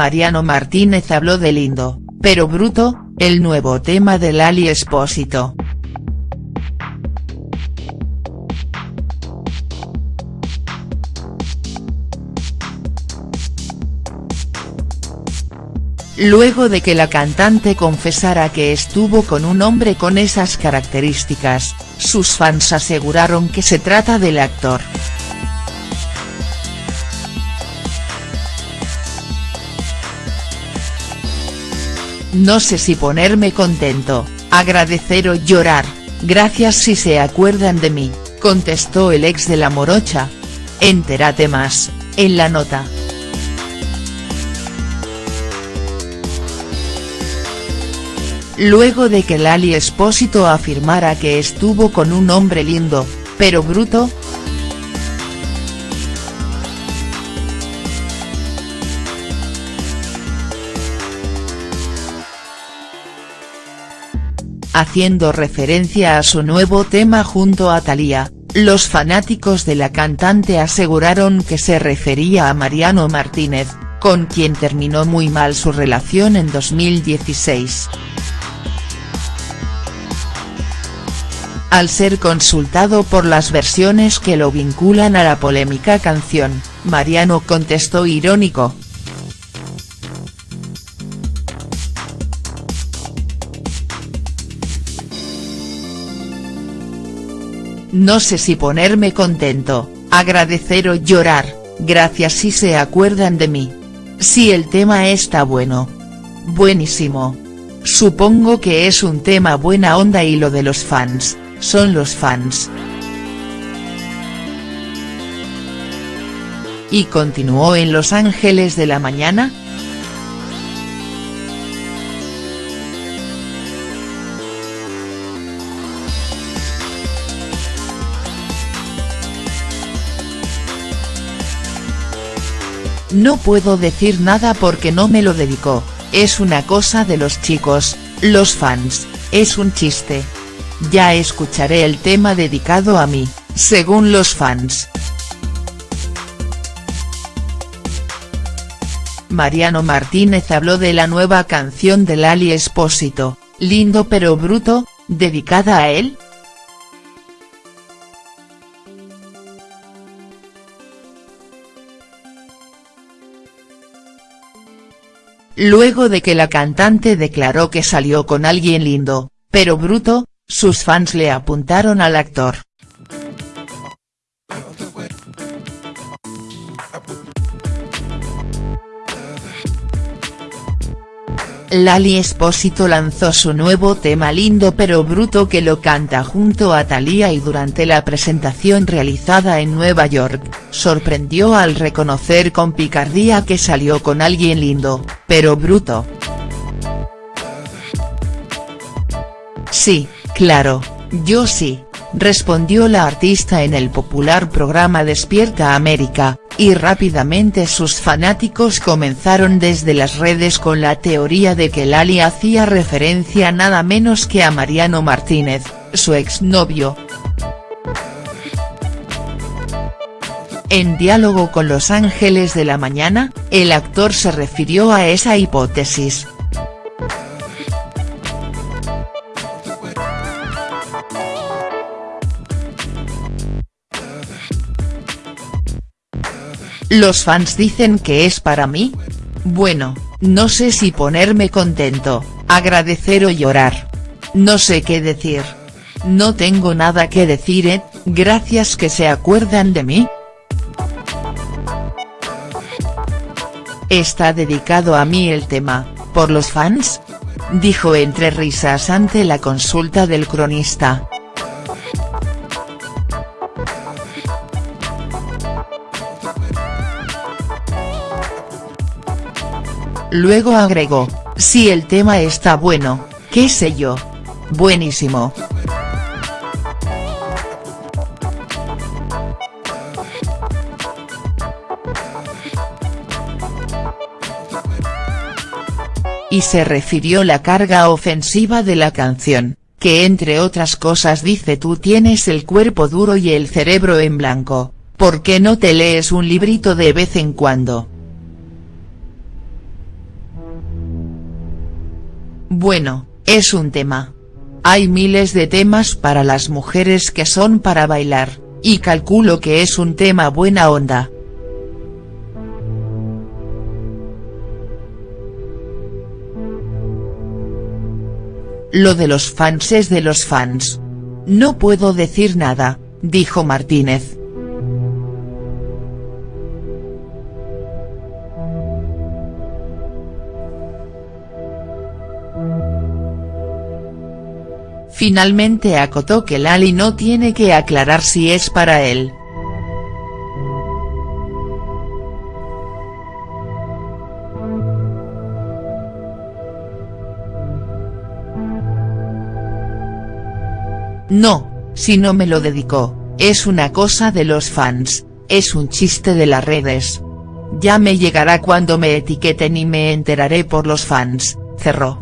Mariano Martínez habló de Lindo, pero Bruto, el nuevo tema de Lali Espósito. Luego de que la cantante confesara que estuvo con un hombre con esas características, sus fans aseguraron que se trata del actor. No sé si ponerme contento, agradecer o llorar, gracias si se acuerdan de mí, contestó el ex de la morocha. Entérate más, en la nota. luego de que Lali Espósito afirmara que estuvo con un hombre lindo, pero bruto. Haciendo referencia a su nuevo tema junto a Thalía, los fanáticos de la cantante aseguraron que se refería a Mariano Martínez, con quien terminó muy mal su relación en 2016. Al ser consultado por las versiones que lo vinculan a la polémica canción, Mariano contestó irónico. No sé si ponerme contento, agradecer o llorar, gracias si se acuerdan de mí. Si el tema está bueno. Buenísimo. Supongo que es un tema buena onda y lo de los fans, son los fans. Y continuó en Los Ángeles de la Mañana, No puedo decir nada porque no me lo dedicó, es una cosa de los chicos, los fans, es un chiste. Ya escucharé el tema dedicado a mí, según los fans. Mariano Martínez habló de la nueva canción de Lali Espósito, Lindo pero bruto, dedicada a él, Luego de que la cantante declaró que salió con alguien lindo, pero bruto, sus fans le apuntaron al actor. Lali Espósito lanzó su nuevo tema Lindo pero Bruto que lo canta junto a Thalía y durante la presentación realizada en Nueva York, sorprendió al reconocer con picardía que salió con alguien lindo, pero bruto. Sí, claro, yo sí, respondió la artista en el popular programa Despierta América, y rápidamente sus fanáticos comenzaron desde las redes con la teoría de que Lali hacía referencia nada menos que a Mariano Martínez, su exnovio. En diálogo con Los Ángeles de la Mañana, el actor se refirió a esa hipótesis, ¿Los fans dicen que es para mí? Bueno, no sé si ponerme contento, agradecer o llorar. No sé qué decir. No tengo nada que decir eh, gracias que se acuerdan de mí. ¿Está dedicado a mí el tema, por los fans? Dijo entre risas ante la consulta del cronista. Luego agregó, si el tema está bueno, qué sé yo. Buenísimo. Y se refirió la carga ofensiva de la canción, que entre otras cosas dice tú tienes el cuerpo duro y el cerebro en blanco, ¿por qué no te lees un librito de vez en cuando?. Bueno, es un tema. Hay miles de temas para las mujeres que son para bailar, y calculo que es un tema buena onda. Lo de los fans es de los fans. No puedo decir nada, dijo Martínez. Finalmente acotó que Lali no tiene que aclarar si es para él. No, si no me lo dedicó, es una cosa de los fans, es un chiste de las redes. Ya me llegará cuando me etiqueten y me enteraré por los fans, cerró.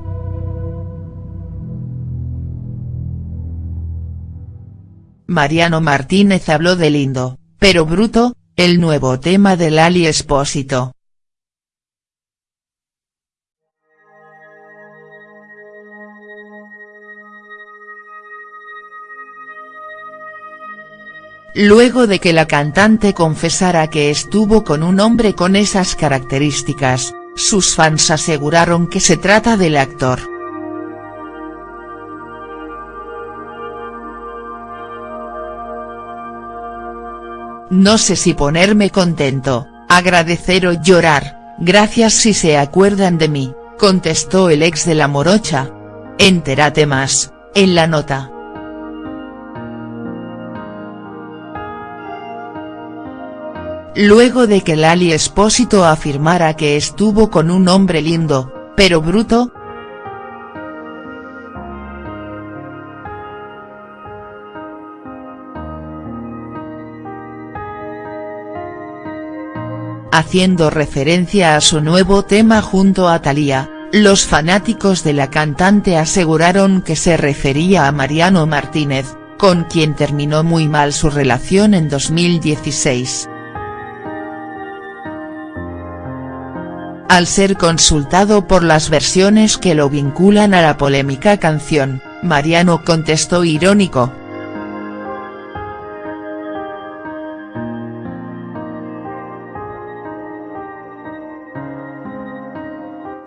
Mariano Martínez habló de Lindo, pero bruto, el nuevo tema del Lali Espósito. Luego de que la cantante confesara que estuvo con un hombre con esas características, sus fans aseguraron que se trata del actor. No sé si ponerme contento, agradecer o llorar, gracias si se acuerdan de mí, contestó el ex de la morocha. Entérate más, en la nota. Luego de que Lali Espósito afirmara que estuvo con un hombre lindo, pero bruto, Haciendo referencia a su nuevo tema junto a Thalía, los fanáticos de la cantante aseguraron que se refería a Mariano Martínez, con quien terminó muy mal su relación en 2016. Al ser consultado por las versiones que lo vinculan a la polémica canción, Mariano contestó irónico,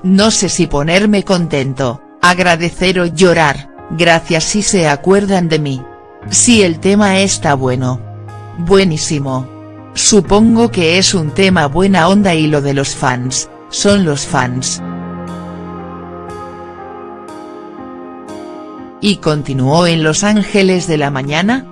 No sé si ponerme contento, agradecer o llorar, gracias si se acuerdan de mí. Si el tema está bueno. Buenísimo. Supongo que es un tema buena onda y lo de los fans, son los fans. Y continuó en Los Ángeles de la Mañana,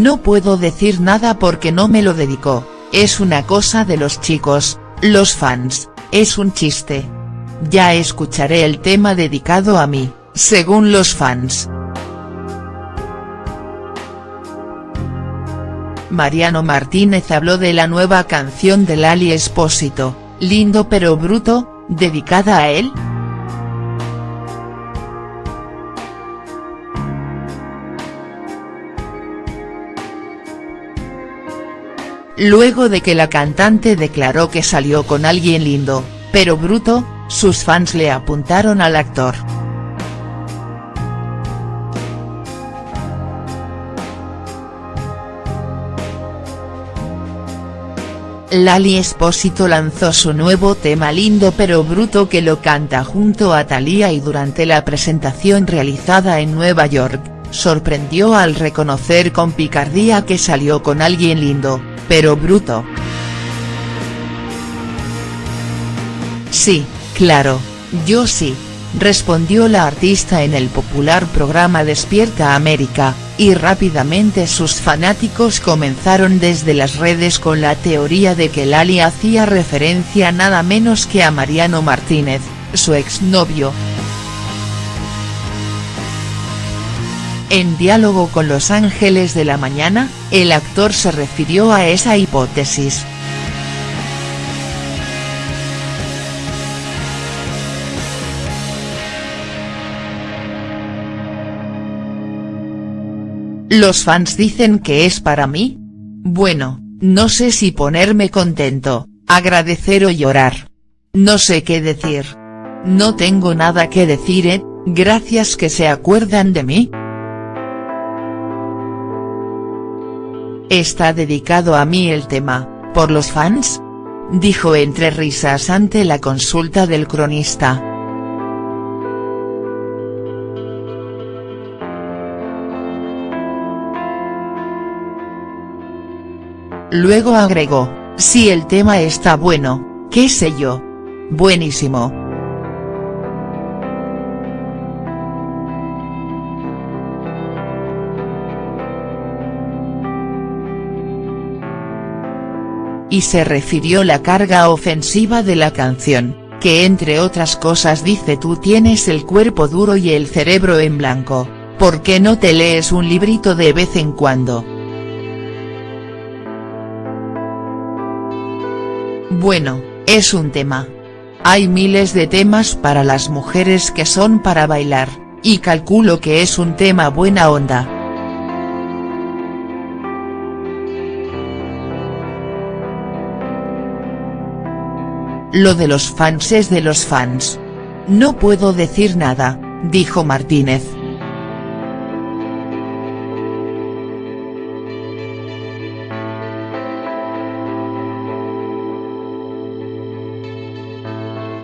No puedo decir nada porque no me lo dedicó, es una cosa de los chicos, los fans, es un chiste. Ya escucharé el tema dedicado a mí, según los fans. Mariano Martínez habló de la nueva canción de Lali Espósito, Lindo pero bruto, dedicada a él. Luego de que la cantante declaró que salió con alguien lindo, pero bruto, sus fans le apuntaron al actor. Lali Espósito lanzó su nuevo tema Lindo pero bruto que lo canta junto a Thalía y durante la presentación realizada en Nueva York, sorprendió al reconocer con picardía que salió con alguien lindo, pero bruto. Sí, claro, yo sí, respondió la artista en el popular programa Despierta América, y rápidamente sus fanáticos comenzaron desde las redes con la teoría de que Lali hacía referencia nada menos que a Mariano Martínez, su exnovio. En diálogo con Los Ángeles de la Mañana, el actor se refirió a esa hipótesis. Los fans dicen que es para mí. Bueno, no sé si ponerme contento, agradecer o llorar. No sé qué decir. No tengo nada que decir, ¿eh? gracias que se acuerdan de mí. Está dedicado a mí el tema, ¿por los fans? Dijo entre risas ante la consulta del cronista. Luego agregó, si el tema está bueno, qué sé yo. Buenísimo. Y se refirió la carga ofensiva de la canción, que entre otras cosas dice tú tienes el cuerpo duro y el cerebro en blanco, ¿por qué no te lees un librito de vez en cuando?. Bueno, es un tema. Hay miles de temas para las mujeres que son para bailar, y calculo que es un tema buena onda. Lo de los fans es de los fans. No puedo decir nada, dijo Martínez.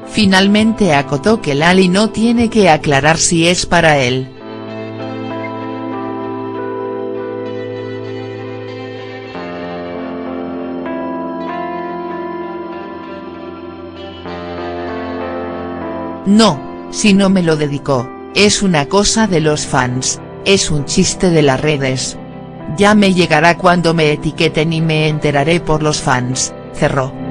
Finalmente acotó que Lali no tiene que aclarar si es para él. No, si no me lo dedicó, es una cosa de los fans, es un chiste de las redes. Ya me llegará cuando me etiqueten y me enteraré por los fans, cerró.